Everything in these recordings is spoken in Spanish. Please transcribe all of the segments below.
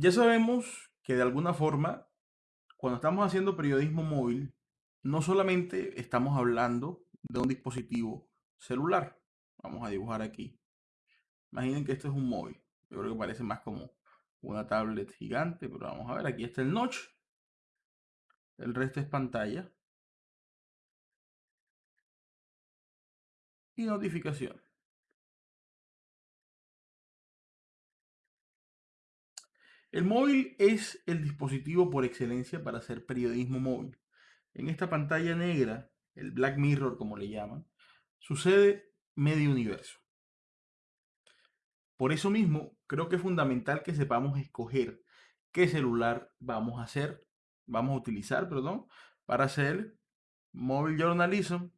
Ya sabemos que de alguna forma, cuando estamos haciendo periodismo móvil, no solamente estamos hablando de un dispositivo celular. Vamos a dibujar aquí. Imaginen que esto es un móvil. Yo creo que parece más como una tablet gigante, pero vamos a ver, aquí está el notch. El resto es pantalla. Y notificación. El móvil es el dispositivo por excelencia para hacer periodismo móvil. En esta pantalla negra, el Black Mirror como le llaman, sucede medio universo. Por eso mismo, creo que es fundamental que sepamos escoger qué celular vamos a hacer, vamos a utilizar, perdón, para hacer móvil journalism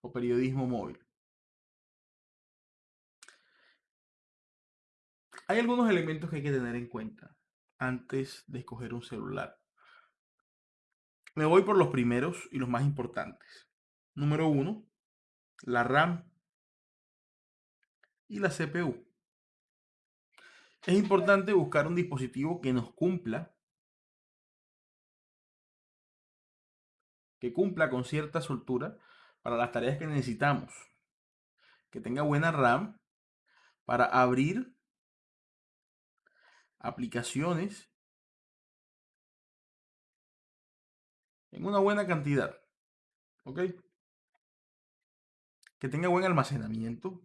o periodismo móvil. Hay algunos elementos que hay que tener en cuenta antes de escoger un celular. Me voy por los primeros y los más importantes. Número uno, la RAM y la CPU. Es importante buscar un dispositivo que nos cumpla, que cumpla con cierta soltura para las tareas que necesitamos. Que tenga buena RAM para abrir aplicaciones en una buena cantidad. ¿Ok? Que tenga buen almacenamiento.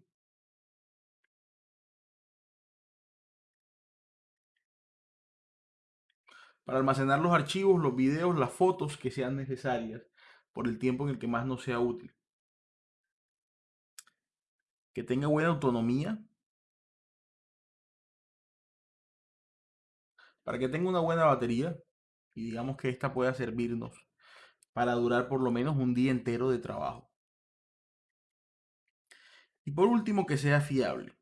Para almacenar los archivos, los videos, las fotos que sean necesarias por el tiempo en el que más nos sea útil. Que tenga buena autonomía para que tenga una buena batería y digamos que esta pueda servirnos para durar por lo menos un día entero de trabajo. Y por último, que sea fiable.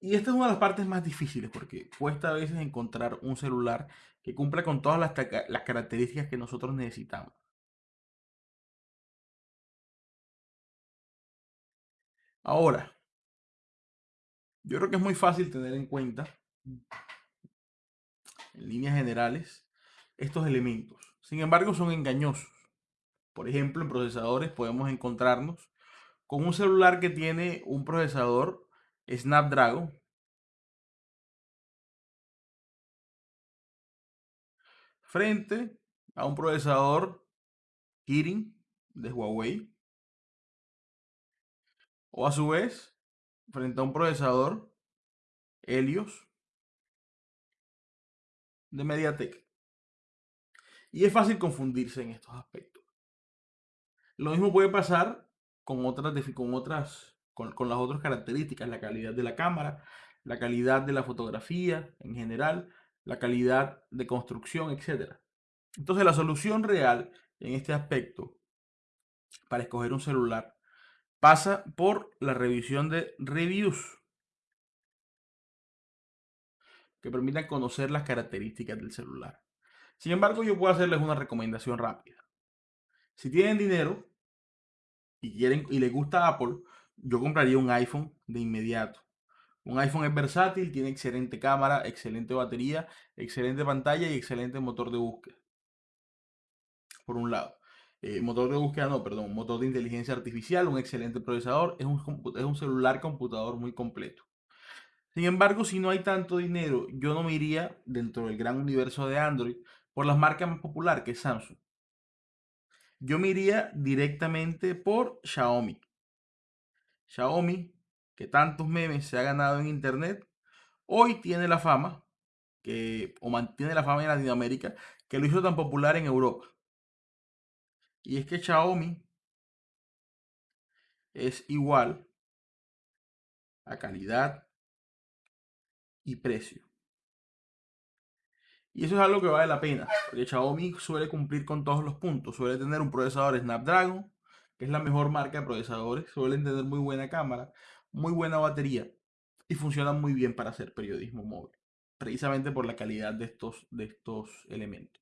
Y esta es una de las partes más difíciles porque cuesta a veces encontrar un celular que cumpla con todas las, las características que nosotros necesitamos. Ahora, yo creo que es muy fácil tener en cuenta, en líneas generales, estos elementos. Sin embargo, son engañosos. Por ejemplo, en procesadores podemos encontrarnos con un celular que tiene un procesador Snapdragon frente a un procesador Kirin de Huawei o a su vez frente a un procesador Helios de MediaTek. Y es fácil confundirse en estos aspectos. Lo mismo puede pasar con otras, con otras, con, con las otras características, la calidad de la cámara, la calidad de la fotografía en general, la calidad de construcción, etc. Entonces la solución real en este aspecto para escoger un celular pasa por la revisión de reviews que permitan conocer las características del celular. Sin embargo, yo puedo hacerles una recomendación rápida. Si tienen dinero y, quieren, y les gusta Apple, yo compraría un iPhone de inmediato. Un iPhone es versátil, tiene excelente cámara, excelente batería, excelente pantalla y excelente motor de búsqueda. Por un lado. Eh, motor de búsqueda, no, perdón, motor de inteligencia artificial, un excelente procesador, es un, es un celular computador muy completo. Sin embargo, si no hay tanto dinero, yo no me iría dentro del gran universo de Android por las marcas más populares que es Samsung. Yo me iría directamente por Xiaomi. Xiaomi, que tantos memes se ha ganado en internet, hoy tiene la fama, que, o mantiene la fama en Latinoamérica, que lo hizo tan popular en Europa. Y es que Xiaomi es igual a calidad y precio. Y eso es algo que vale la pena, porque Xiaomi suele cumplir con todos los puntos. Suele tener un procesador Snapdragon, que es la mejor marca de procesadores. Suelen tener muy buena cámara, muy buena batería y funcionan muy bien para hacer periodismo móvil, precisamente por la calidad de estos, de estos elementos.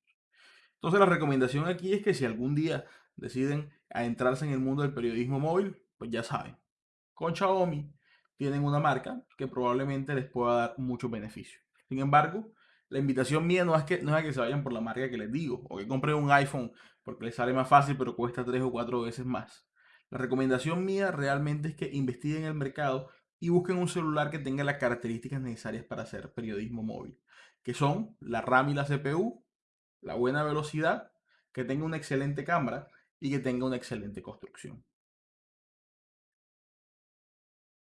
Entonces la recomendación aquí es que si algún día deciden adentrarse en el mundo del periodismo móvil, pues ya saben, con Xiaomi tienen una marca que probablemente les pueda dar muchos beneficios. Sin embargo, la invitación mía no es, que, no es que se vayan por la marca que les digo, o que compren un iPhone porque les sale más fácil pero cuesta tres o cuatro veces más. La recomendación mía realmente es que investiguen en el mercado y busquen un celular que tenga las características necesarias para hacer periodismo móvil, que son la RAM y la CPU, la buena velocidad, que tenga una excelente cámara y que tenga una excelente construcción.